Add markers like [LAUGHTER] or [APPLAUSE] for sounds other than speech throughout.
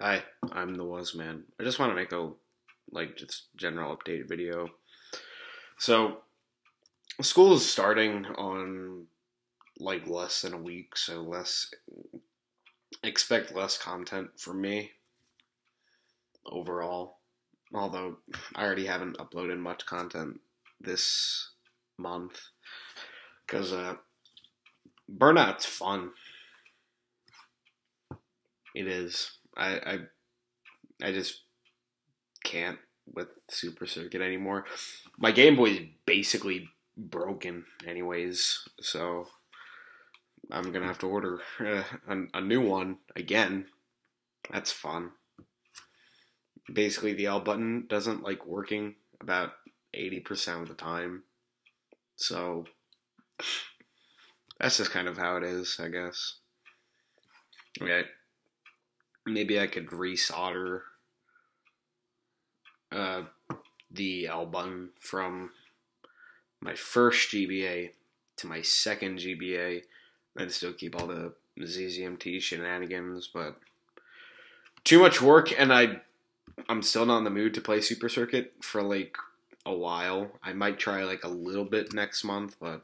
Hi, I'm the Was Man. I just want to make a like just general update video. So, school is starting on like less than a week, so less expect less content from me overall. Although I already haven't uploaded much content this month because uh, burnout's fun. It is. I, I I just can't with Super Circuit anymore. My Game Boy is basically broken, anyways. So I'm gonna have to order uh, a, a new one again. That's fun. Basically, the L button doesn't like working about eighty percent of the time. So that's just kind of how it is, I guess. Okay. Maybe I could resolder uh, the L button from my first GBA to my second GBA, and still keep all the ZZMT shenanigans, but too much work, and I I'm still not in the mood to play Super Circuit for like a while. I might try like a little bit next month, but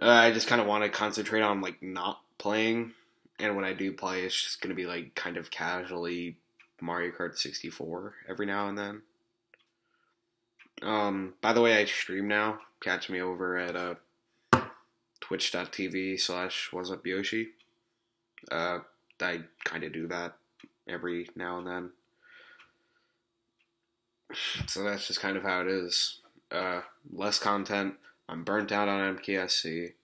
uh, I just kind of want to concentrate on like not playing, and when I do play, it's just gonna be like kind of casually Mario Kart 64 every now and then. Um, by the way, I stream now. Catch me over at uh, twitch.tv slash what's up Yoshi. Uh, I kind of do that every now and then. [SIGHS] So that's just kind of how it is. Uh, less content. I'm burnt out on MKSC,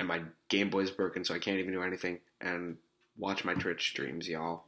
and my Game Boy's broken, so I can't even do anything. And watch my Twitch streams, y'all.